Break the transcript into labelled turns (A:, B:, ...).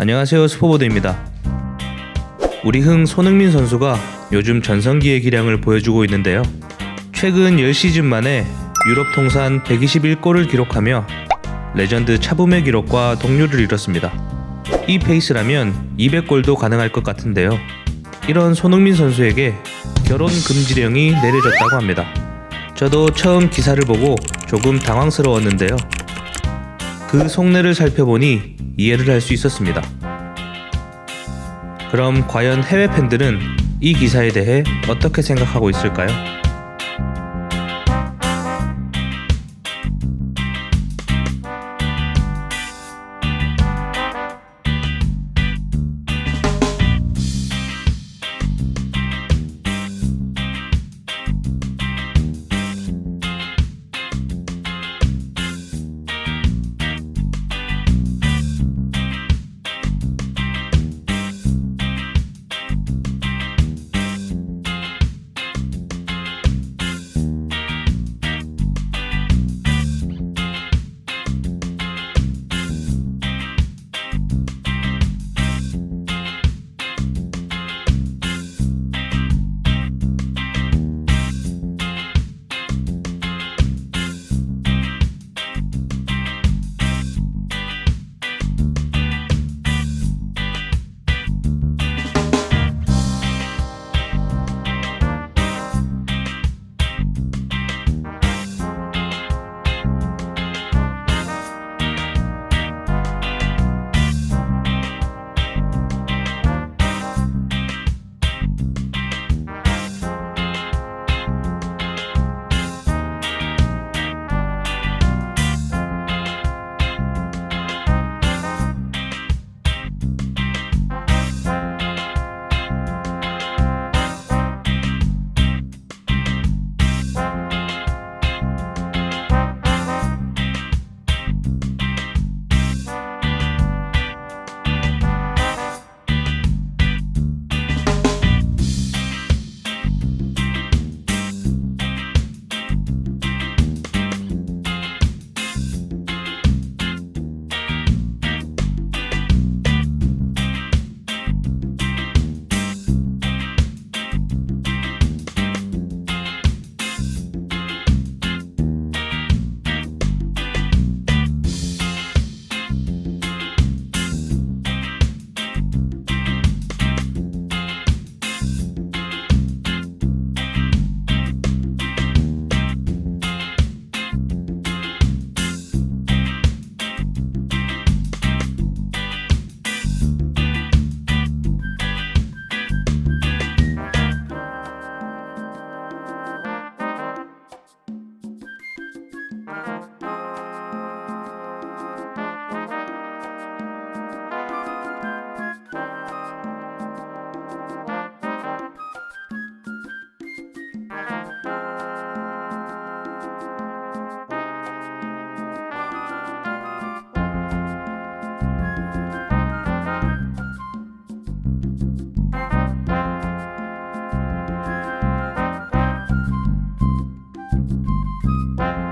A: 안녕하세요 스포보드입니다. 우리 흥 손흥민 선수가 요즘 전성기의 기량을 보여주고 있는데요. 최근 10시즌 만에 유럽 통산 121골을 기록하며 레전드 차붐의 기록과 동률을 이뤘습니다. 이 페이스라면 200골도 가능할 것 같은데요. 이런 손흥민 선수에게 결혼 금지령이 내려졌다고 합니다. 저도 처음 기사를 보고 조금 당황스러웠는데요. 그 속내를 살펴보니 이해를 할 수 있었습니다. 그럼 과연 해외 팬들은 이 기사에 대해 어떻게 생각하고 있을까요? Música